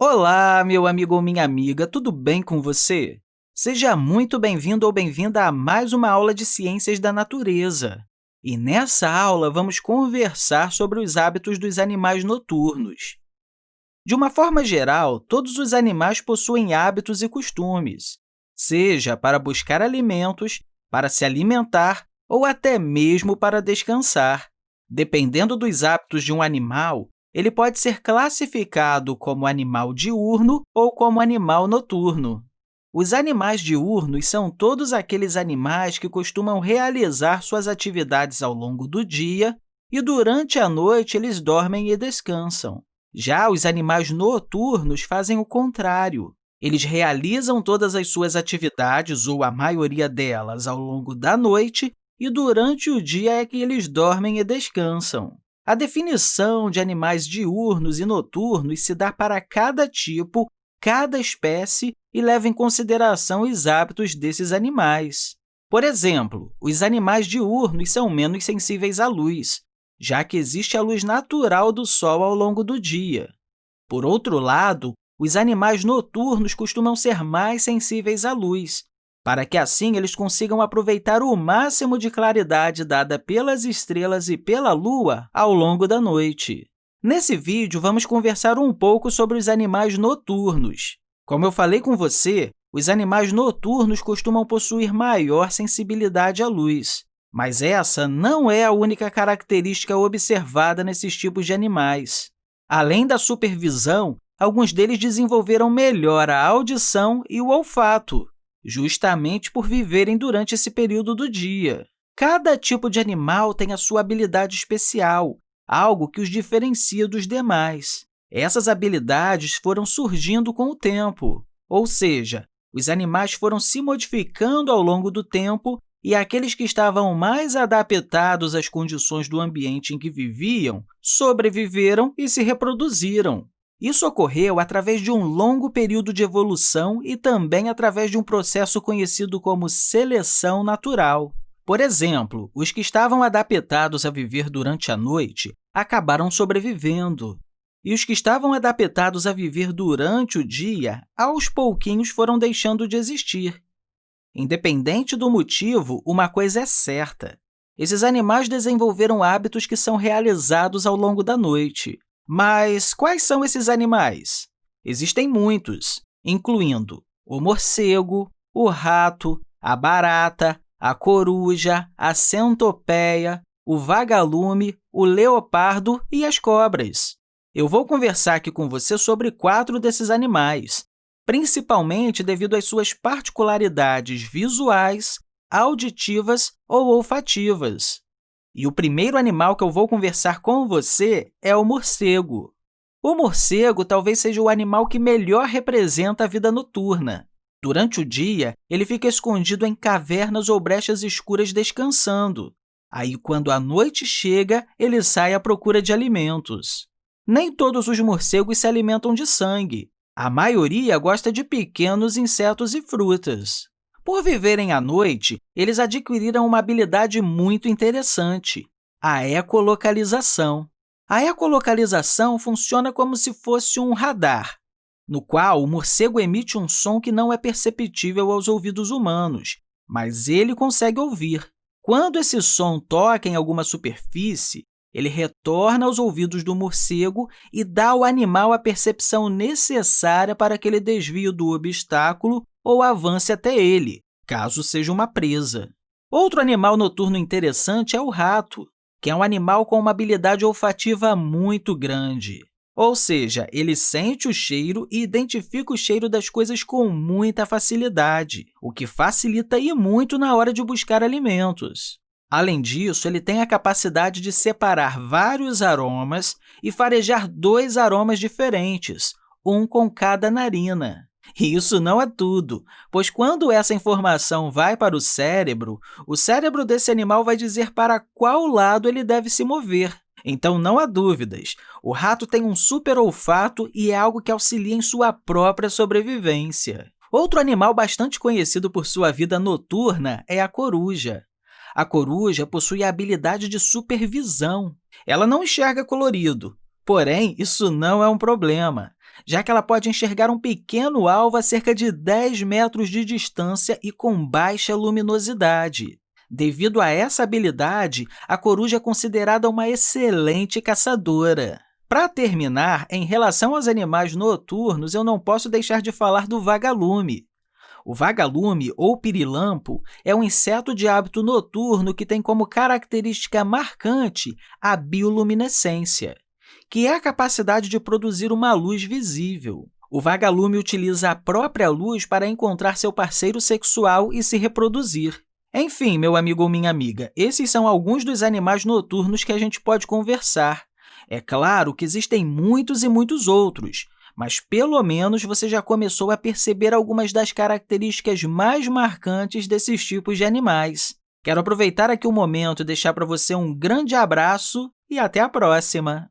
Olá, meu amigo ou minha amiga, tudo bem com você? Seja muito bem-vindo ou bem-vinda a mais uma aula de Ciências da Natureza. E nessa aula, vamos conversar sobre os hábitos dos animais noturnos. De uma forma geral, todos os animais possuem hábitos e costumes, seja para buscar alimentos, para se alimentar ou até mesmo para descansar. Dependendo dos hábitos de um animal, ele pode ser classificado como animal diurno ou como animal noturno. Os animais diurnos são todos aqueles animais que costumam realizar suas atividades ao longo do dia e, durante a noite, eles dormem e descansam. Já os animais noturnos fazem o contrário. Eles realizam todas as suas atividades, ou a maioria delas, ao longo da noite, e durante o dia é que eles dormem e descansam. A definição de animais diurnos e noturnos se dá para cada tipo, cada espécie e leva em consideração os hábitos desses animais. Por exemplo, os animais diurnos são menos sensíveis à luz, já que existe a luz natural do Sol ao longo do dia. Por outro lado, os animais noturnos costumam ser mais sensíveis à luz, para que assim eles consigam aproveitar o máximo de claridade dada pelas estrelas e pela Lua ao longo da noite. Nesse vídeo, vamos conversar um pouco sobre os animais noturnos. Como eu falei com você, os animais noturnos costumam possuir maior sensibilidade à luz, mas essa não é a única característica observada nesses tipos de animais. Além da supervisão, alguns deles desenvolveram melhor a audição e o olfato, justamente por viverem durante esse período do dia. Cada tipo de animal tem a sua habilidade especial, algo que os diferencia dos demais. Essas habilidades foram surgindo com o tempo, ou seja, os animais foram se modificando ao longo do tempo e aqueles que estavam mais adaptados às condições do ambiente em que viviam sobreviveram e se reproduziram. Isso ocorreu através de um longo período de evolução e também através de um processo conhecido como seleção natural. Por exemplo, os que estavam adaptados a viver durante a noite acabaram sobrevivendo, e os que estavam adaptados a viver durante o dia, aos pouquinhos foram deixando de existir. Independente do motivo, uma coisa é certa. Esses animais desenvolveram hábitos que são realizados ao longo da noite. Mas quais são esses animais? Existem muitos, incluindo o morcego, o rato, a barata, a coruja, a centopeia, o vagalume, o leopardo e as cobras. Eu vou conversar aqui com você sobre quatro desses animais, principalmente devido às suas particularidades visuais, auditivas ou olfativas. E o primeiro animal que eu vou conversar com você é o morcego. O morcego talvez seja o animal que melhor representa a vida noturna. Durante o dia, ele fica escondido em cavernas ou brechas escuras descansando. Aí, quando a noite chega, ele sai à procura de alimentos. Nem todos os morcegos se alimentam de sangue. A maioria gosta de pequenos insetos e frutas. Por viverem à noite, eles adquiriram uma habilidade muito interessante, a ecolocalização. A ecolocalização funciona como se fosse um radar, no qual o morcego emite um som que não é perceptível aos ouvidos humanos, mas ele consegue ouvir. Quando esse som toca em alguma superfície, ele retorna aos ouvidos do morcego e dá ao animal a percepção necessária para que ele desvie do obstáculo ou avance até ele, caso seja uma presa. Outro animal noturno interessante é o rato, que é um animal com uma habilidade olfativa muito grande. Ou seja, ele sente o cheiro e identifica o cheiro das coisas com muita facilidade, o que facilita e muito na hora de buscar alimentos. Além disso, ele tem a capacidade de separar vários aromas e farejar dois aromas diferentes, um com cada narina. E isso não é tudo, pois quando essa informação vai para o cérebro, o cérebro desse animal vai dizer para qual lado ele deve se mover. Então, não há dúvidas, o rato tem um super olfato e é algo que auxilia em sua própria sobrevivência. Outro animal bastante conhecido por sua vida noturna é a coruja. A coruja possui a habilidade de supervisão. Ela não enxerga colorido, porém, isso não é um problema já que ela pode enxergar um pequeno alvo a cerca de 10 metros de distância e com baixa luminosidade. Devido a essa habilidade, a coruja é considerada uma excelente caçadora. Para terminar, em relação aos animais noturnos, eu não posso deixar de falar do vagalume. O vagalume, ou pirilampo, é um inseto de hábito noturno que tem como característica marcante a bioluminescência, que é a capacidade de produzir uma luz visível. O vagalume utiliza a própria luz para encontrar seu parceiro sexual e se reproduzir. Enfim, meu amigo ou minha amiga, esses são alguns dos animais noturnos que a gente pode conversar. É claro que existem muitos e muitos outros, mas pelo menos você já começou a perceber algumas das características mais marcantes desses tipos de animais. Quero aproveitar aqui o momento e deixar para você um grande abraço e até a próxima!